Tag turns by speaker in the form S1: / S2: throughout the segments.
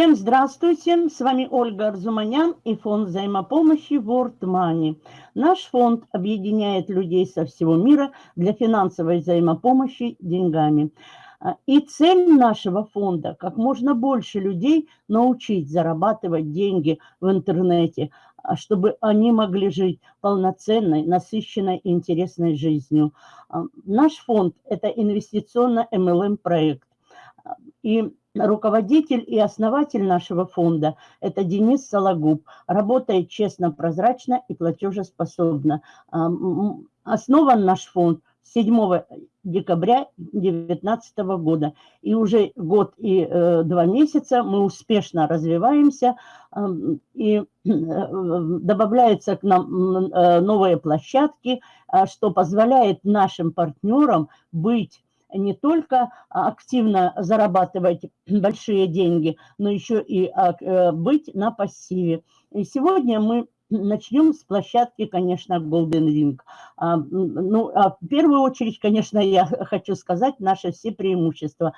S1: Всем здравствуйте, с вами Ольга Арзуманян и фонд взаимопомощи World Money. Наш фонд объединяет людей со всего мира для финансовой взаимопомощи деньгами. А, и цель нашего фонда – как можно больше людей научить зарабатывать деньги в интернете, а, чтобы они могли жить полноценной, насыщенной и интересной жизнью. А, наш фонд – это инвестиционно-МЛМ-проект. И руководитель и основатель нашего фонда – это Денис Сологуб. Работает честно, прозрачно и платежеспособно. Основан наш фонд 7 декабря 2019 года. И уже год и э, два месяца мы успешно развиваемся, э, и э, добавляются к нам э, новые площадки, э, что позволяет нашим партнерам быть не только активно зарабатывать большие деньги, но еще и а, э, быть на пассиве. И сегодня мы начнем с площадки, конечно, Golden Ring. А, ну, а в первую очередь, конечно, я хочу сказать наши все преимущества.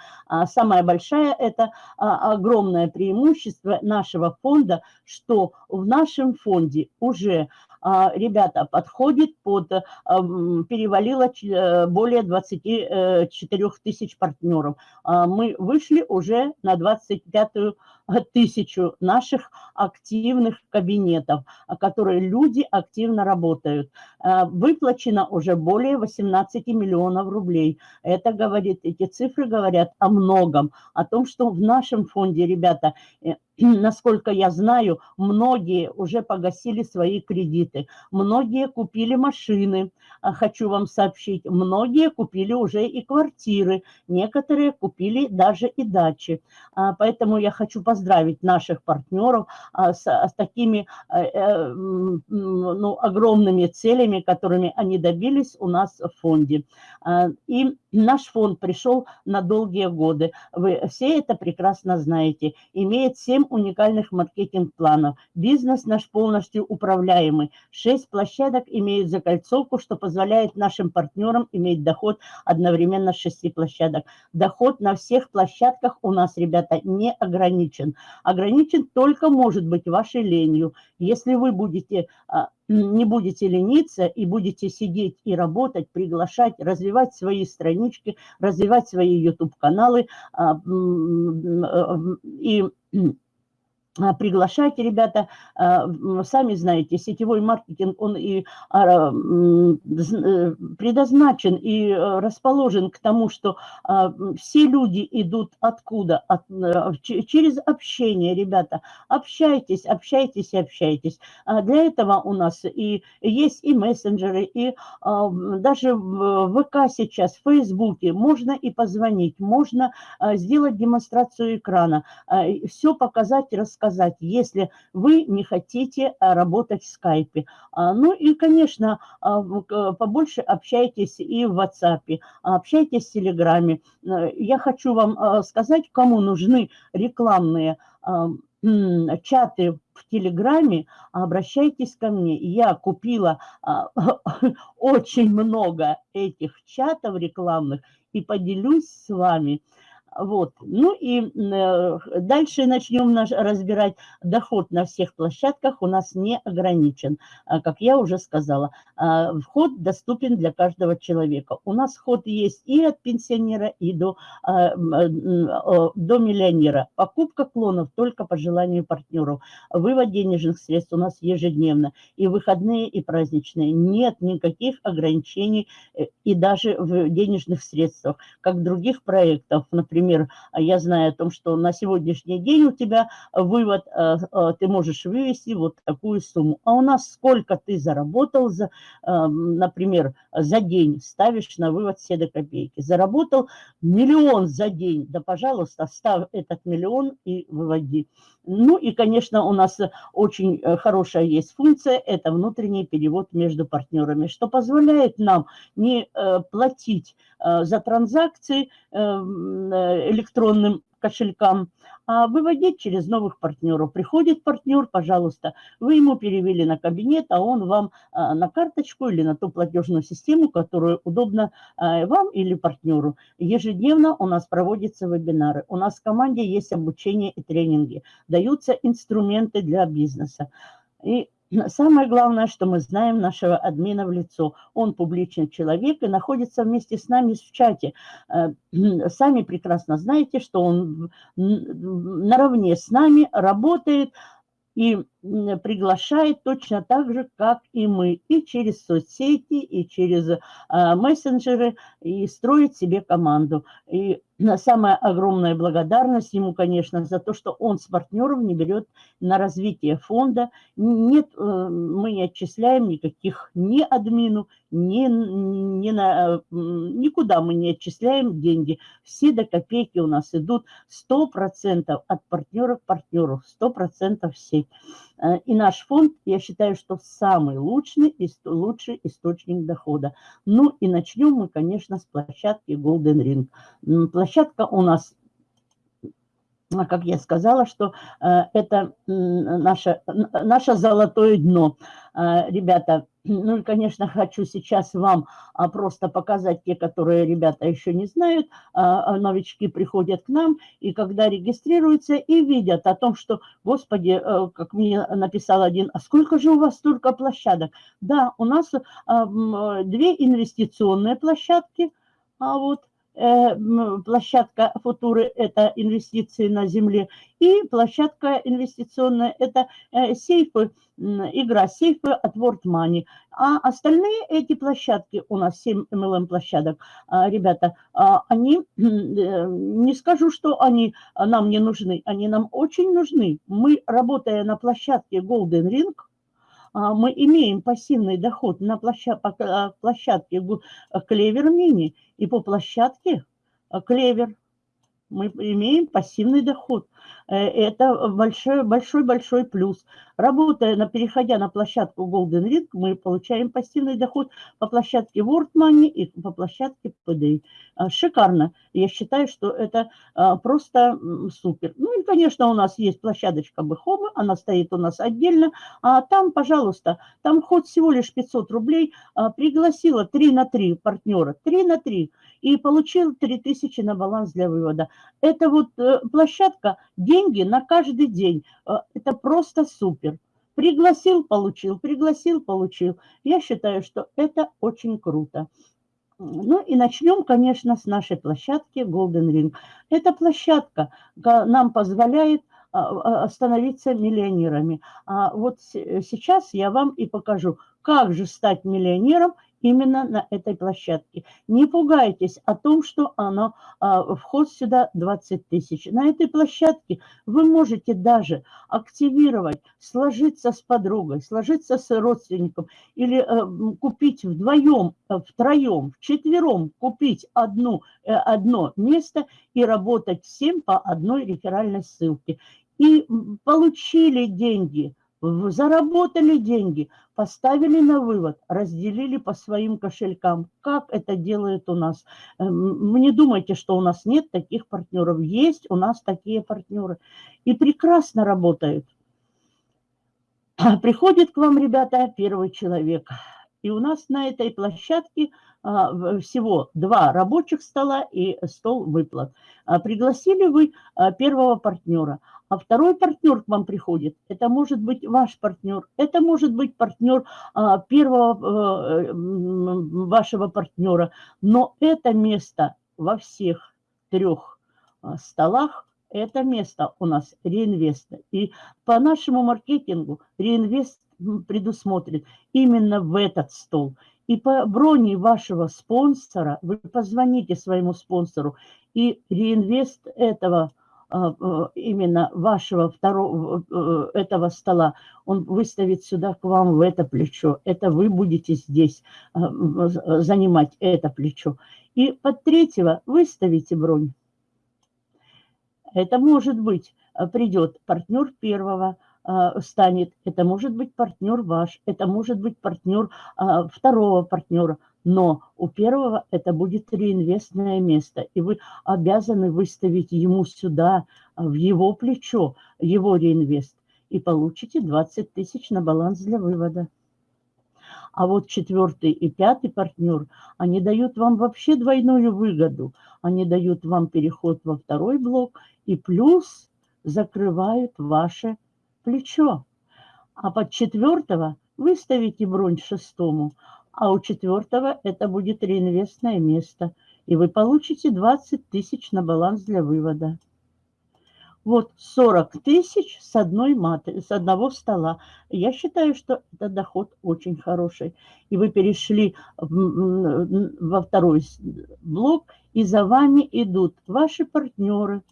S1: Самое большое – это огромное преимущество нашего фонда, что в нашем фонде уже а, ребята, подходит под, э, перевалило э, более 24 э, тысяч партнеров. А, мы вышли уже на 25 тысячу наших активных кабинетов, которые люди активно работают. Выплачено уже более 18 миллионов рублей. Это говорит, эти цифры говорят о многом, о том, что в нашем фонде, ребята, насколько я знаю, многие уже погасили свои кредиты, многие купили машины, а, хочу вам сообщить, многие купили уже и квартиры, некоторые купили даже и дачи. Поэтому я хочу поздравить наших партнеров а, с, с такими э, ну, огромными целями, которыми они добились у нас в фонде. И наш фонд пришел на долгие годы. Вы все это прекрасно знаете. Имеет 7 уникальных маркетинг-планов. Бизнес наш полностью управляемый. 6 площадок имеют закольцовку, что позволяет нашим партнерам иметь доход одновременно с 6 площадок. Доход на всех площадках у нас, ребята, не ограничен. Ограничен только может быть вашей ленью. Если вы будете а, не будете лениться и будете сидеть и работать, приглашать, развивать свои странички, развивать свои YouTube-каналы а, и а, приглашайте, ребята, а, сами знаете, сетевой маркетинг, он и а, э, предназначен и э, расположен к тому, что все люди идут откуда? От, э, через общение, ребята. Общайтесь, общайтесь и общайтесь. Для этого у нас и есть и мессенджеры, и даже в ВК сейчас, в Фейсбуке можно и позвонить, можно сделать демонстрацию экрана, все показать, рассказать сказать, если вы не хотите а, работать в скайпе. А, ну и, конечно, а, побольше общайтесь и в WhatsApp, общайтесь в Телеграме. Э, я хочу вам сказать, кому нужны рекламные чаты в Телеграме, обращайтесь ко мне. Я купила очень много этих чатов рекламных и поделюсь с вами. Вот. Ну и э, дальше начнем наш, разбирать. Доход на всех площадках у нас не ограничен, а, как я уже сказала. А, вход доступен для каждого человека. У нас вход есть и от пенсионера, и до, а, до миллионера. Покупка клонов только по желанию партнеров. Вывод денежных средств у нас ежедневно. И выходные, и праздничные. Нет никаких ограничений э, и даже в денежных средствах, как других проектов, например, например, я знаю о том, что на сегодняшний день у тебя вывод, э, э, ты можешь вывести вот такую сумму. А у нас сколько ты заработал, за, э, например, за день, ставишь на вывод все до копейки. Заработал миллион за день, да, пожалуйста, ставь этот миллион и выводи. Ну и, конечно, у нас очень хорошая есть функция, это внутренний перевод между партнерами, что позволяет нам не платить за транзакции, электронным кошелькам, а выводить через новых партнеров. Приходит партнер, пожалуйста, вы ему перевели на кабинет, а он вам а, на карточку или на ту платежную систему, которую удобно а, вам или партнеру. Ежедневно у нас проводятся вебинары. У нас в команде есть обучение и тренинги. Даются инструменты для бизнеса. И Самое главное, что мы знаем нашего админа в лицо. Он публичный человек и находится вместе с нами в чате. Э, сами прекрасно знаете, что он наравне с нами работает и приглашает точно так же, как и мы, и через соцсети, и через э, мессенджеры, и строит себе команду. И самая огромная благодарность ему, конечно, за то, что он с партнеров не берет на развитие фонда. Нет, э, мы не отчисляем никаких ни админу, ни, ни на, никуда мы не отчисляем деньги. Все до копейки у нас идут 100% от партнеров к партнеру, 100% все. Э, и наш фонд, я считаю, что самый лучший, лучший источник дохода. Ну и начнем мы, конечно, с площадки Golden Ring. Площадка у нас как я сказала, что э, это наше, наше золотое дно. Э, ребята, ну и, конечно, хочу сейчас вам а, просто показать те, которые ребята еще не знают. А, а, новички приходят к нам, и когда регистрируются, и видят о том, что, господи, э, как мне написал один, а сколько же у вас столько площадок? Да, у нас две инвестиционные площадки, а вот Э, площадка футуры – это инвестиции на земле, и площадка инвестиционная – это э, сейфы, игра сейфы от World Money. А остальные эти площадки, у нас 7 MLM площадок, а, ребята, а, они, э, не скажу, что они нам не нужны, они нам очень нужны. Мы, работая на площадке Golden Ring, мы имеем пассивный доход на площадке, площадке Клевер Мини и по площадке Клевер мы имеем пассивный доход. Э, это большой-большой плюс. Работая, на, переходя на площадку Golden Ring, мы получаем пассивный доход по площадке World Money и по площадке PDI. А, шикарно. Я считаю, что это а, просто супер. Ну и, конечно, у нас есть площадочка Бэхоба, она стоит у нас отдельно. А там, пожалуйста, там ход всего лишь 500 рублей. Пригласила 3 на 3 партнера, 3 на 3 и получил 3000 на баланс для вывода. Это вот э, площадка, деньги на каждый день. Э, это просто супер. Пригласил, получил, пригласил, получил. Я считаю, что это очень круто. Ну и начнем, конечно, с нашей площадки Golden Ring. Эта площадка нам позволяет становиться миллионерами. А вот сейчас я вам и покажу, как же стать миллионером именно на этой площадке. Не пугайтесь о том, что оно, а, вход сюда 20 тысяч. На этой площадке вы можете даже активировать, сложиться с подругой, сложиться с родственником или э, купить вдвоем, э, втроем, вчетвером купить одну, э, одно место и работать всем по одной реферальной ссылке. И получили деньги – заработали деньги, поставили на вывод, разделили по своим кошелькам. Как это делает у нас? Эм, не думайте, что у нас нет таких партнеров. Есть у нас такие партнеры. И прекрасно работают. Приходит к вам, ребята, первый человек. И у нас на этой площадке а, всего два рабочих стола и стол выплат. А, пригласили вы а, первого партнера, а второй партнер к вам приходит. Это может быть ваш партнер, это может быть партнер первого э, вашего партнера. Но это место во всех трех столах это место у нас реинвеста. И по нашему маркетингу реинвест предусмотрен именно в этот стол. И по броне вашего спонсора, вы позвоните своему спонсору, и реинвест этого а, а, именно вашего второго э, этого стола, он выставит сюда к вам в это плечо. Это вы будете здесь а, занимать это плечо. И под третьего выставите бронь. Это может быть, придет партнер первого, а, станет. Это может быть партнер ваш, это может быть партнер а, второго партнера. но у первого это будет реинвестное место, и вы обязаны выставить ему сюда, в его плечо, его реинвест, и получите 20 тысяч на баланс для вывода. А вот четвертый и пятый партнер, они дают вам вообще двойную выгоду. Они дают вам переход во второй блок и плюс закрывают ваше плечо. А под четвертого выставите бронь шестому, а у четвертого это будет реинвестное место, и вы получите 20 тысяч на баланс для вывода. Вот 40 тысяч с, одной маты, с одного стола. Я считаю, что это доход очень хороший. И вы перешли во второй блок, и за вами идут ваши партнеры,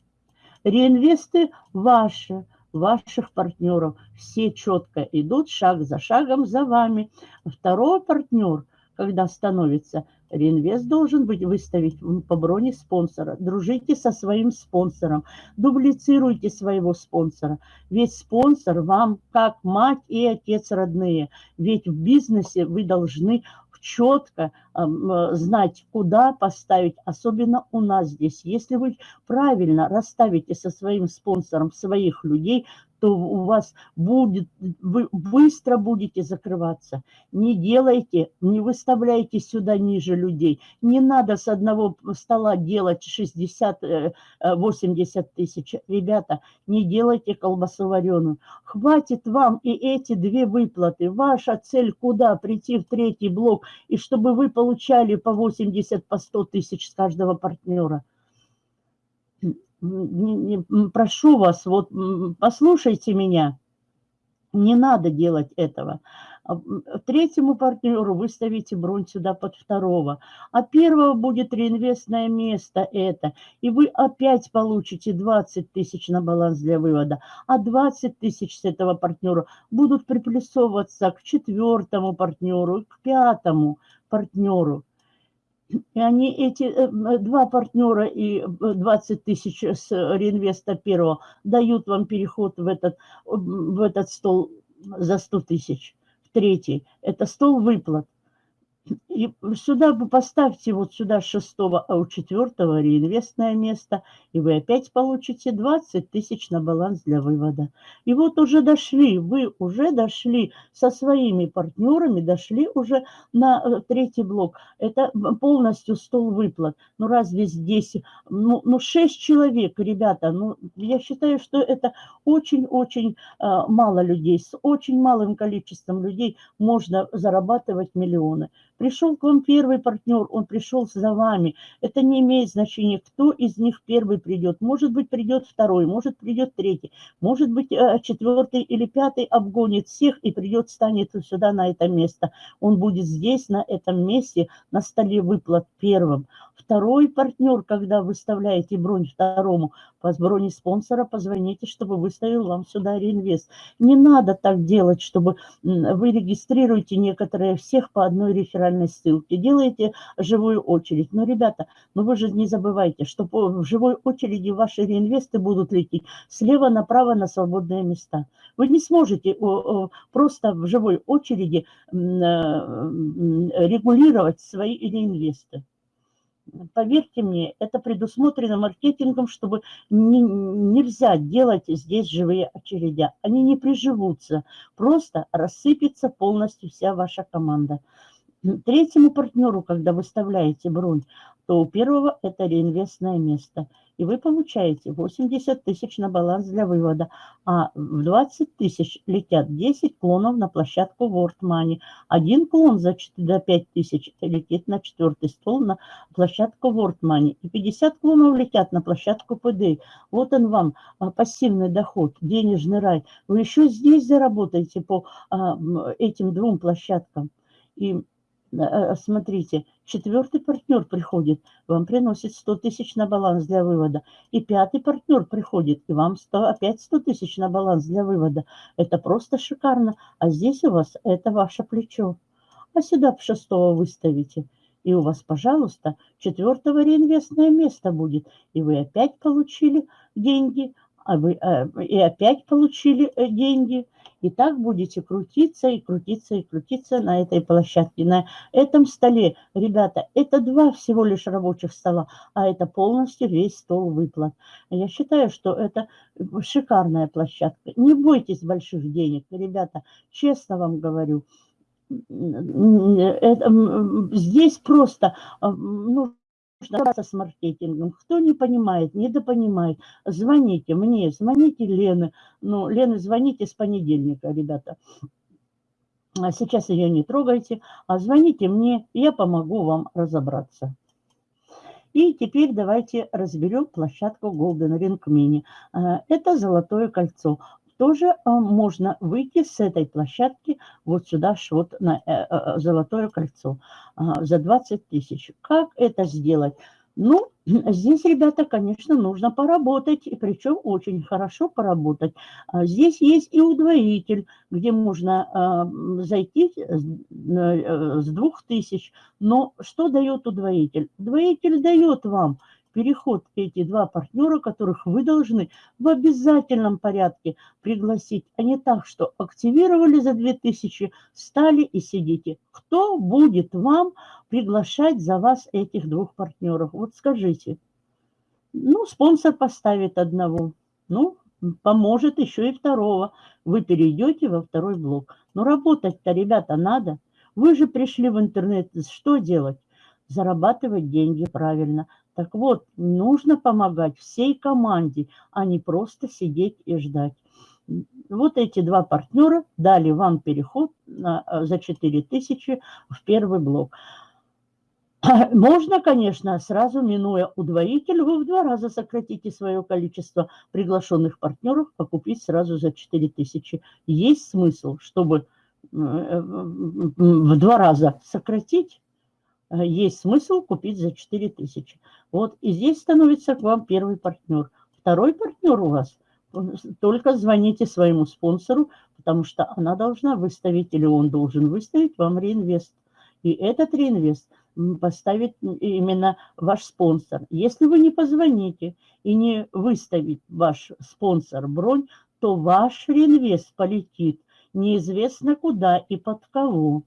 S1: реинвесты ваши, ваших партнеров. Все четко идут шаг за шагом за вами. Второй партнер, когда становится, реинвест должен быть выставить по броне спонсора. Дружите со своим спонсором, дублицируйте своего спонсора. Ведь спонсор вам как мать и отец родные. Ведь в бизнесе вы должны четко э, знать, куда поставить, особенно у нас здесь. Если вы правильно расставите со своим спонсором своих людей, то у вас будет, вы быстро будете закрываться. Не делайте, не выставляйте сюда ниже людей. Не надо с одного стола делать 60-80 э, тысяч. Ребята, не делайте колбасу вареную. Хватит вам и эти две выплаты. Ваша цель куда? Прийти в третий блок, и чтобы вы получали по 80, по 100 тысяч с каждого партнера прошу вас, вот послушайте меня, не надо делать этого. А, третьему партнеру выставите бронь сюда под второго, а первого будет реинвестное место это, и вы опять получите 20 тысяч на баланс для вывода, а 20 тысяч с этого партнера будут приплюсовываться к четвертому партнеру, к пятому партнеру. И они, эти э, два партнера и 20 э, тысяч с реинвеста первого дают вам переход в этот, в этот стол за 100 тысяч. В третий. Это стол выплат. И сюда вы поставьте вот сюда шестого, а у четвертого реинвестное место, и вы опять получите 20 тысяч на баланс для вывода. И вот уже дошли, вы уже дошли со своими партнерами, дошли уже на э, третий блок. Это полностью стол выплат. Ну разве здесь, ну, ну 6 человек, ребята, ну я считаю, что это очень-очень э, мало людей. С очень малым количеством людей можно зарабатывать миллионы. Пришел к вам первый партнер, он пришел за вами. Это не имеет значения, кто из них первый придет. Может быть, придет второй, может, придет третий, может быть, э, четвертый или пятый обгонит всех и придет, станет сюда на это место. Он будет здесь, на этом месте, на столе выплат первым. Второй партнер, когда выставляете бронь второму, по броне спонсора позвоните, чтобы выставил вам сюда реинвест. Не надо так делать, чтобы вы регистрируете некоторые всех по одной реферальной ссылке, делаете живую очередь. Но, ребята, ну вы же не забывайте, что в живой очереди ваши реинвесты будут лететь слева направо на свободные места. Вы не сможете просто в живой очереди э, регулировать свои реинвесты. Поверьте мне, это предусмотрено маркетингом, чтобы не, нельзя делать здесь живые очередя. Они не приживутся, просто рассыпется полностью вся ваша команда. Третьему партнеру, когда выставляете бронь, то у первого это реинвестное место – и вы получаете 80 тысяч на баланс для вывода, а в 20 тысяч летят 10 клонов на площадку World Money. Один клон за 5 тысяч летит на четвертый стол на площадку World Money. И 50 клонов летят на площадку PD. Вот он вам а, пассивный доход, денежный рай. Вы еще здесь заработаете по а, этим двум площадкам. И смотрите, четвертый партнер приходит, вам приносит 100 тысяч на баланс для вывода. И пятый партнер приходит, и вам 100, опять 100 тысяч на баланс для вывода. Это просто шикарно. А здесь у вас это ваше плечо. А сюда шестого выставите. И у вас, пожалуйста, четвертого реинвестное место будет. И вы опять получили деньги, а э, и опять получили э, деньги, и так будете крутиться и крутиться и крутиться на этой площадке, на этом столе. Ребята, это два всего лишь рабочих стола, а это полностью весь стол выплат. Я считаю, что это шикарная площадка. Не бойтесь больших денег, ребята, честно вам говорю. Здесь просто ну, нужно с маркетингом. Кто не понимает, недопонимает, звоните мне, звоните Лены. Ну, Лены, звоните с понедельника, ребята. А сейчас ее не трогайте, а звоните мне, я помогу вам разобраться. И теперь давайте разберем площадку Golden Ring Mini. А, это золотое кольцо тоже а, можно выйти с этой площадки вот сюда, вот на э, э, Золотое кольцо а, за 20 тысяч. Как это сделать? Ну, здесь, ребята, конечно, нужно поработать, и причем очень хорошо поработать. А, здесь есть и удвоитель, где можно зайти с 2000. Но что дает удвоитель? Удвоитель дает вам переход эти два партнера, которых вы должны в обязательном порядке пригласить, а не так, что активировали за 2000, стали и сидите. Кто будет вам приглашать за вас этих двух партнеров? Вот скажите. Ну, спонсор поставит одного. Ну, поможет еще и второго. Вы перейдете во второй блок. Но работать-то, ребята, надо. Вы же пришли в интернет. Что делать? Зарабатывать деньги правильно – так вот, нужно помогать всей команде, а не просто сидеть и ждать. Вот эти два партнера дали вам переход на, э, за 4000 в первый блок. Можно, конечно, сразу минуя удвоитель, вы в два раза сократите свое количество приглашенных партнеров, покупить сразу за 4000. Есть смысл, чтобы э, э, в два раза сократить, есть смысл купить за 4 тысячи. Вот, и здесь становится к вам первый партнер. Второй партнер у вас, только звоните своему спонсору, потому что она должна выставить, или он должен выставить вам реинвест. И этот реинвест поставит именно ваш спонсор. Если вы не позвоните и не выставит ваш спонсор бронь, то ваш реинвест полетит неизвестно куда и под кого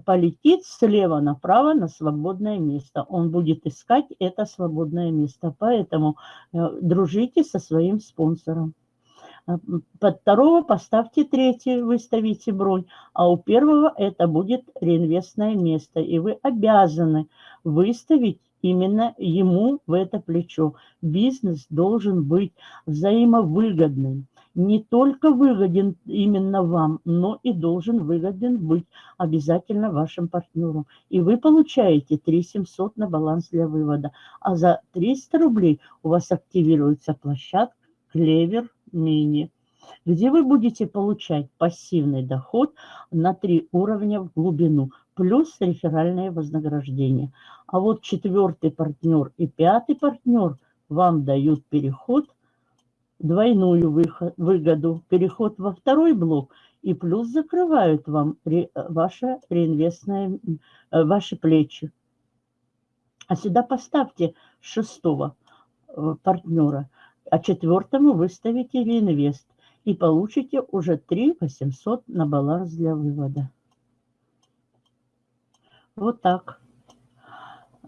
S1: полетит слева направо на свободное место. Он будет искать это свободное место. Поэтому э, дружите со своим спонсором. А, под второго поставьте третий, выставите бронь, а у первого это будет реинвестное место. И вы обязаны выставить именно ему в это плечо. Бизнес должен быть взаимовыгодным не только выгоден именно вам, но и должен выгоден быть обязательно вашим партнером. И вы получаете 3 700 на баланс для вывода. А за 300 рублей у вас активируется площадка Клевер Мини, где вы будете получать пассивный доход на 3 уровня в глубину, плюс реферальное вознаграждение. А вот четвертый партнер и пятый партнер вам дают переход – двойную выгоду, переход во второй блок, и плюс закрывают вам ре, ваше реинвестное, э, ваши плечи. А сюда поставьте шестого э, партнера, а четвертому выставите реинвест и получите уже 3 800 на баланс для вывода. Вот так.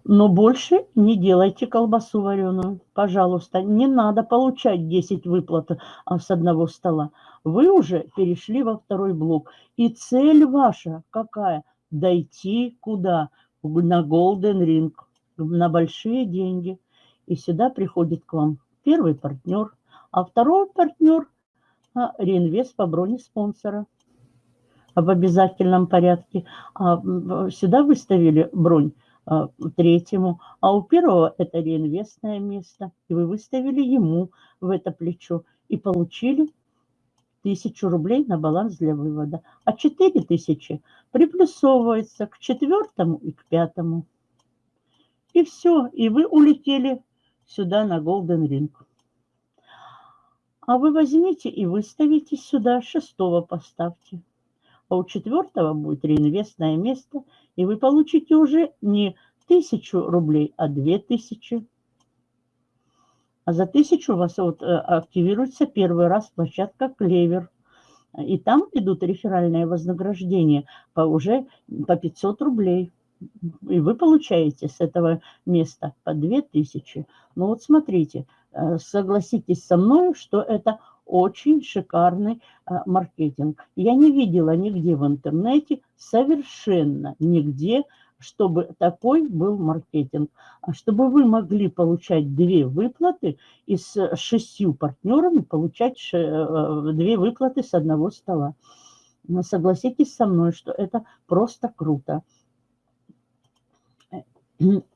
S1: Но больше не делайте колбасу вареную. Пожалуйста, не надо получать 10 выплат а, с одного стола. Вы уже перешли во второй блок. И цель ваша какая? Дойти куда? На Golden Ring, на большие деньги. И сюда приходит к вам первый партнер, а второй партнер а, реинвест по броне спонсора в обязательном порядке. А сюда выставили бронь третьему, а у первого это реинвестное место, и вы выставили ему в это плечо и получили тысячу рублей на баланс для вывода, а четыре тысячи приплюсовывается к четвертому и к пятому. И все, и вы улетели сюда на Golden Ring. А вы возьмите и выставите сюда шестого поставьте. А у четвертого будет реинвестное место – и вы получите уже не тысячу рублей, а две тысячи. А за тысячу у вас вот э, активируется первый раз площадка «Клевер». И там идут реферальные вознаграждения по уже по 500 рублей. И вы получаете с этого места по 2000. Ну вот смотрите, э, согласитесь со мной, что это очень шикарный а, маркетинг. Я не видела нигде в интернете, совершенно нигде, чтобы такой был маркетинг. А чтобы вы могли получать две выплаты и с шестью партнерами получать э, две выплаты с одного стола. Но согласитесь со мной, что это просто круто.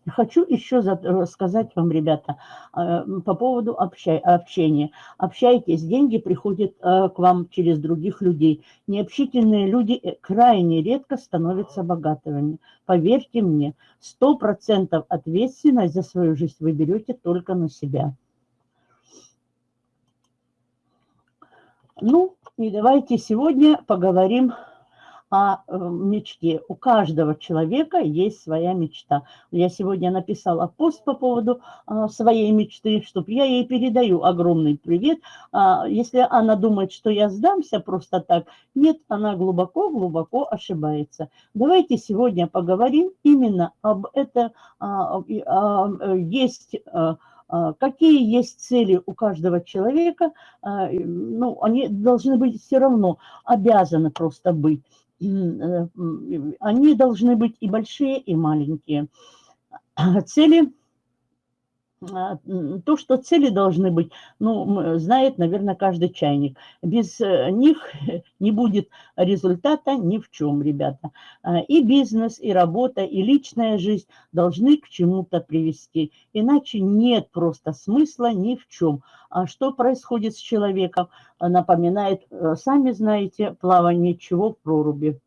S1: Хочу еще рассказать вам, ребята, э, по поводу общения. Общайтесь, деньги приходят э, к вам через других людей. Необщительные люди э, крайне редко становятся богатыми. Поверьте мне, 100% ответственность за свою жизнь вы берете только на себя. Ну, и давайте сегодня поговорим о э, мечте. У каждого человека есть своя мечта. Я сегодня написала пост по поводу а, своей мечты, чтобы я ей передаю огромный привет. А, если она думает, что я сдамся просто так, нет, она глубоко-глубоко ошибается. Давайте сегодня поговорим именно об этом. А, есть какие есть цели у каждого человека, ну, они должны быть все равно, обязаны просто быть. Э, они должны быть и большие, и маленькие. Цели то, что цели должны быть, ну, знает, наверное, каждый чайник. Без э, них не будет результата ни в чем, ребята. А, и бизнес, и работа, и личная жизнь должны к чему-то привести. Иначе нет просто смысла ни в чем. А что происходит с человеком, напоминает, э, сами знаете, плавание чего в проруби.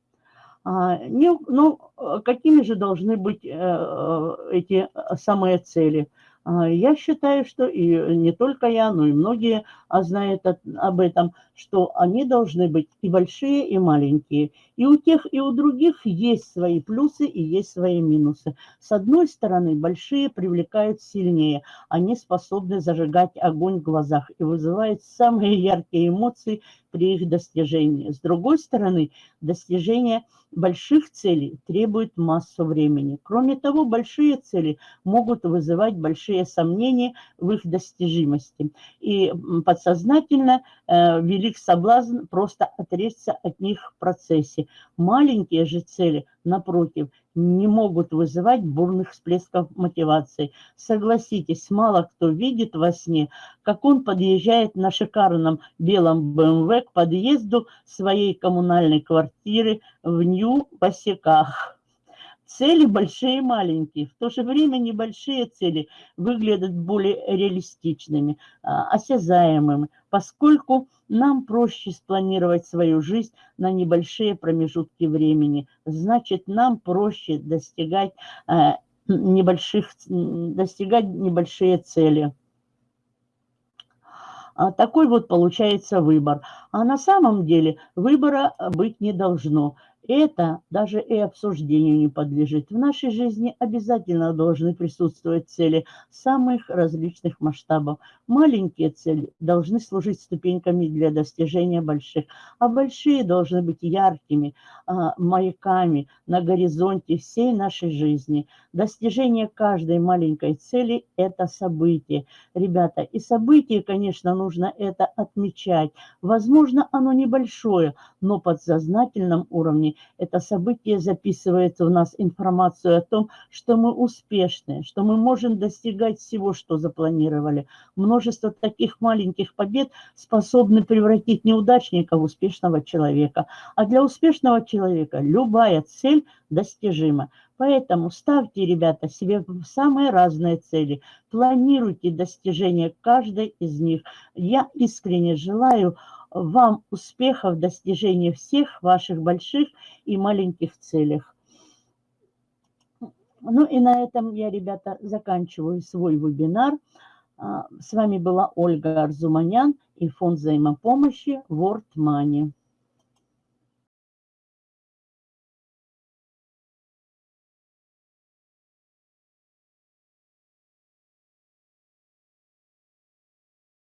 S1: Не, ну, какими же должны быть э, эти самые цели – а, я считаю, что и не только я, но и многие а, знают об этом, что они должны быть и большие, и маленькие. И у тех, и у других есть свои плюсы и есть свои минусы. С одной стороны, большие привлекают сильнее. Они способны зажигать огонь в глазах и вызывают самые яркие эмоции при их достижении. С другой стороны, достижение больших целей требует массу времени. Кроме того, большие цели могут вызывать большие сомнения в их достижимости. И подсознательно э, велик соблазн просто отречься от них в процессе. Маленькие же цели, напротив, не могут вызывать бурных всплесков мотивации. Согласитесь, мало кто видит во сне, как он подъезжает на шикарном белом БМВ к подъезду своей коммунальной квартиры в Нью-Босиках. Цели большие и маленькие. В то же время небольшие цели выглядят более реалистичными, а, осязаемыми, поскольку нам проще спланировать свою жизнь на небольшие промежутки времени. Значит, нам проще достигать а, небольших, достигать небольшие цели. А такой вот получается выбор. А на самом деле выбора быть не должно. Это даже и обсуждению не подлежит. В нашей жизни обязательно должны присутствовать цели самых различных масштабов. Маленькие цели должны служить ступеньками для достижения больших, а большие должны быть яркими а, маяками на горизонте всей нашей жизни. Достижение каждой маленькой цели – это событие. Ребята, и событие, конечно, нужно это отмечать. Возможно, оно небольшое, но подсознательном уровне это событие записывает в нас информацию о том, что мы успешны, что мы можем достигать всего, что запланировали. Множество таких маленьких побед способны превратить неудачника в успешного человека. А для успешного человека любая цель достижима. Поэтому ставьте, ребята, себе самые разные цели, планируйте достижение каждой из них. Я искренне желаю вам успехов в достижении всех ваших больших и маленьких целях. Ну и на этом я, ребята, заканчиваю свой вебинар. А, с вами была Ольга Арзуманян и фонд взаимопомощи World Money.